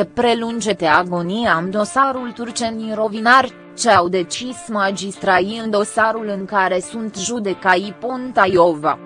se prelunge agonia în dosarul turcenii Rovinar, ce au decis magistrai în dosarul în care sunt judecai Ponta Iova.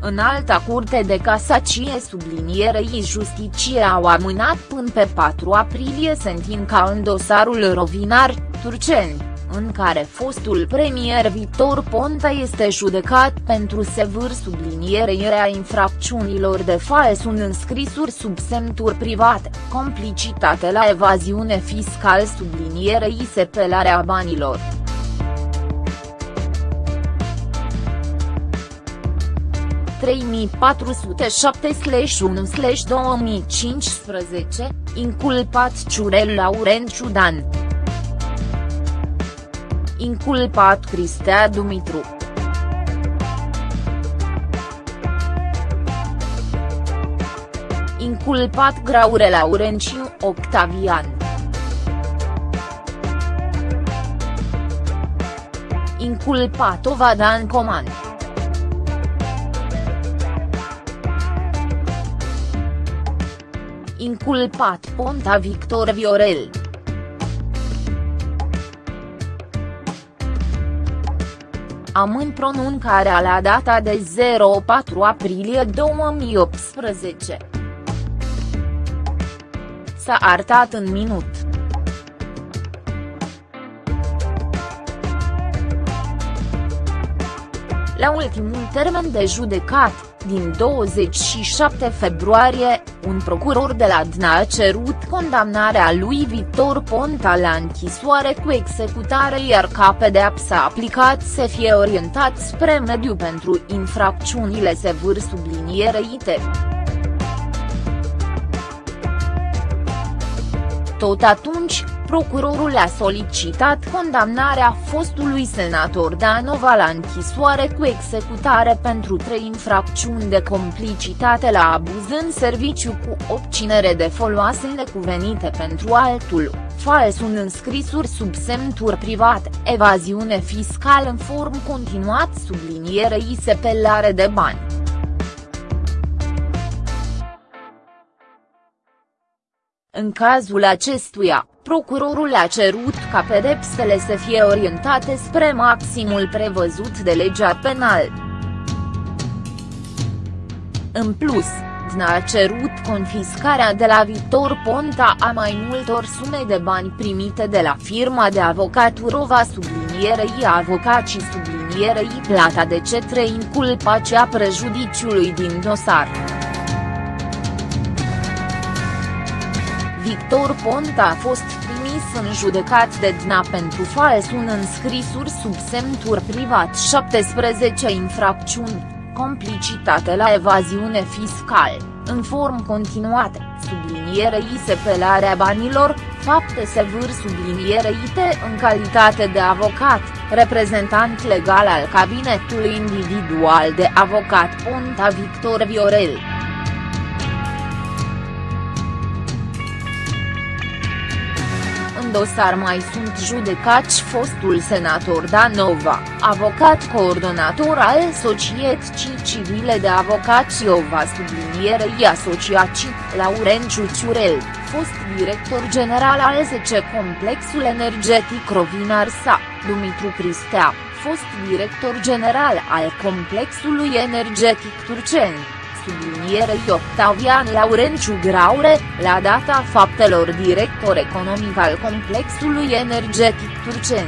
În alta curte de casacie sublinierei justiție au amânat până pe 4 aprilie sentința în dosarul Rovinar, Turceni în care fostul premier Victor Ponta este judecat pentru sevâr sublinierea infracțiunilor de fals în înscrisuri sub semnuri private, complicitate la evaziune fiscal sublinierei sepelarea banilor. ...3407-1-2015, inculpat Ciurel Laurent Ciudan inculpat Cristea Dumitru. Inculpat Graure Laurenciu Octavian. Inculpat Ovadan Coman. Inculpat Ponta Victor Viorel. Amân pronuncarea la data de 04 aprilie 2018. S-a arătat în minut. La ultimul termen de judecat, din 27 februarie, un procuror de la DNA a cerut condamnarea lui Victor Ponta la închisoare cu executare iar ca pedeapsa aplicat să fie orientat spre mediu pentru infracțiunile sevâr sublinierite. Tot atunci, procurorul a solicitat condamnarea fostului senator Danova la închisoare cu executare pentru trei infracțiuni de complicitate la abuz în serviciu cu obținere de foloase necuvenite pentru altul, fals în înscrisuri sub semnuri private, evaziune fiscală în form continuat sublinierei sepelare de bani. În cazul acestuia, procurorul a cerut ca pedepsele să fie orientate spre maximul prevăzut de legea penală. În plus, DNA a cerut confiscarea de la Victor Ponta a mai multor sume de bani primite de la firma de avocaturova sublinierei avocacii sublinierei plata de cetre inculpacea prejudiciului din dosar. Victor Ponta a fost trimis în judecat de DNA pentru fals un înscrisuri sub semnuri privat 17 infracțiuni, complicitate la evaziune fiscală, în form continuate, sublinierei sepelarea banilor, fapte sevâr subliniereite în calitate de avocat, reprezentant legal al cabinetului individual de avocat Ponta Victor Viorel. Dosar mai sunt judecați fostul senator Danova, avocat coordonator al Societății Civile de Avocați Ova sublinierei asociații, Laurenciu Ciurel, fost director general al SC Complexul Energetic Rovinar Sa, Dumitru Cristea, fost director general al Complexului Energetic Turceni sublinierei Octavian Laurenciu Graure, la data faptelor director economic al complexului energetic turcen.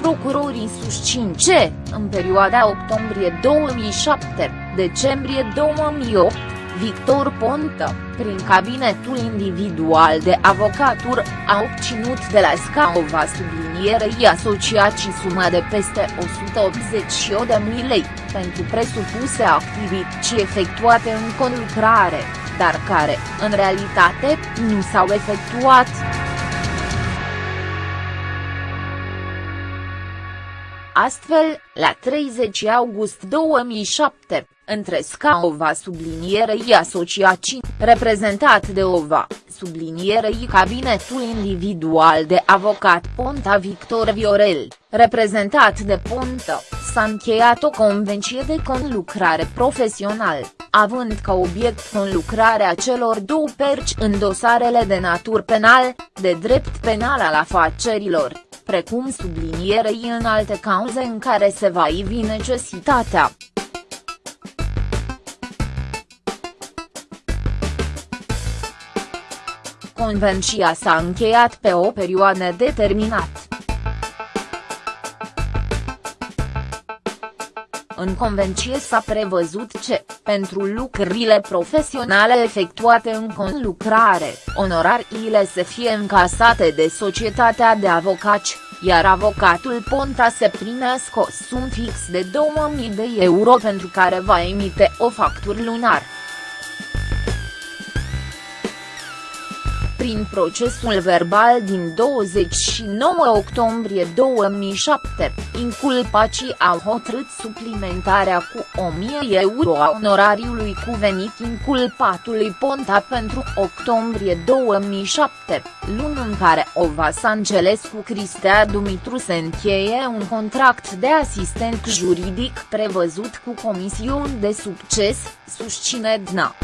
Procurorii susțin ce, în perioada octombrie 2007-decembrie 2008, Victor Ponta, prin cabinetul individual de avocatură, a obținut de la Scaova sublinierei asociații suma de peste 188 de mii lei, pentru presupuse activități efectuate în conlucrare, dar care, în realitate, nu s-au efectuat. Astfel, la 30 august 2007, între Scaova sublinierei asociații, reprezentat de OVA, sublinierei cabinetul individual de avocat Ponta Victor Viorel, reprezentat de Ponta, s-a încheiat o convenție de conlucrare profesional, având ca obiect conlucrarea celor două perci în dosarele de natur penal, de drept penal al afacerilor, precum sublinierei în alte cauze în care se va ivi necesitatea. Convenția s-a încheiat pe o perioadă determinată. În convenție s-a prevăzut ce, pentru lucrurile profesionale efectuate în conlucrare, onorariile să fie încasate de societatea de avocați, iar avocatul Ponta se primească o sum fix de 2000 de euro pentru care va emite o factură lunar. Prin procesul verbal din 29 octombrie 2007, inculpacii au hotărât suplimentarea cu 1000 euro a onorariului cuvenit inculpatului Ponta pentru octombrie 2007, lună în care Ovas Angelescu Cristea Dumitru se încheie un contract de asistent juridic prevăzut cu comisiuni de succes, susține DNA.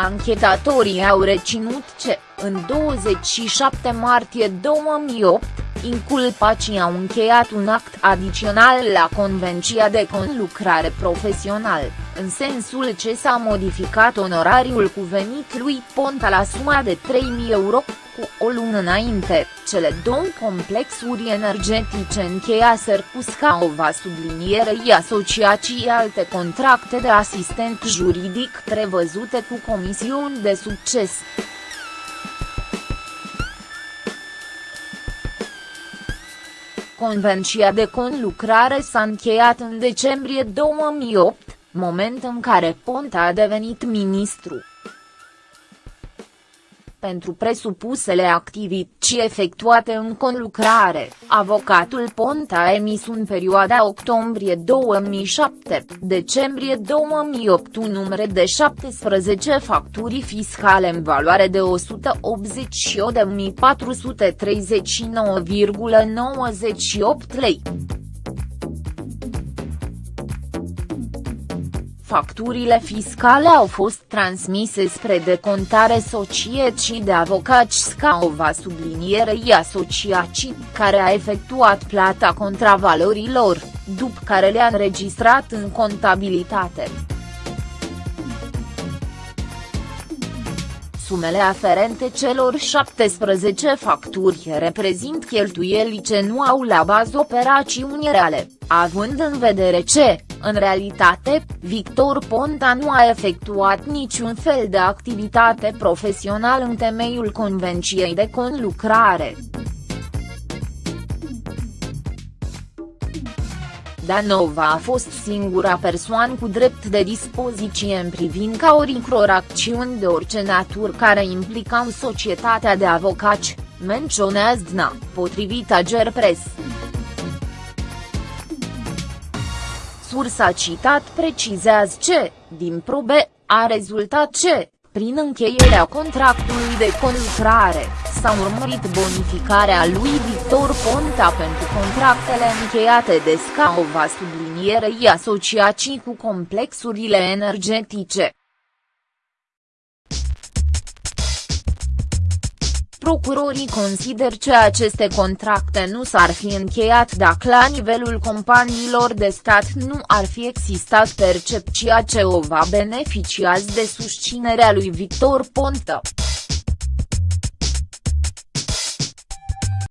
Anchetatorii au reținut ce, în 27 martie 2008, inculpacii au încheiat un act adițional la Convenția de Conlucrare Profesional, în sensul ce s-a modificat onorariul cuvenit lui Ponta la suma de 3.000 euro, cu o lună înainte, cele două complexuri energetice încheiaseră cu Scaova sublinierei asociații alte contracte de asistent juridic prevăzute cu comisiuni de succes. Convenția de conlucrare s-a încheiat în decembrie 2008, moment în care Ponta a devenit ministru pentru presupusele activități efectuate în conlucrare, avocatul Ponta a emis în perioada octombrie 2007, decembrie 2008 un număr de 17 facturi fiscale în valoare de 188.439,98 lei. Facturile fiscale au fost transmise spre decontare societății de avocați Scaova sublinierei asociații, care a efectuat plata contravalorilor, după care le-a înregistrat în contabilitate. Sumele aferente celor 17 facturi reprezint cheltuieli ce nu au la bază operațiuni reale, având în vedere ce, în realitate, Victor Ponta nu a efectuat niciun fel de activitate profesională în temeiul Convenției de Conlucrare. Danova a fost singura persoană cu drept de dispoziție în privința oricror acțiuni de orice natură care implicau societatea de avocați, menționează DNA, potrivit Agerpres. Sursa citat precizează ce, din probe, a rezultat ce, prin încheierea contractului de conlucrare, s-a urmărit bonificarea lui Victor Ponta pentru contractele încheiate de Scaova sublinierei asociații cu complexurile energetice. Procurorii consider că aceste contracte nu s-ar fi încheiat dacă la nivelul companiilor de stat nu ar fi existat percepția ce o va beneficiați de susținerea lui Victor Ponta.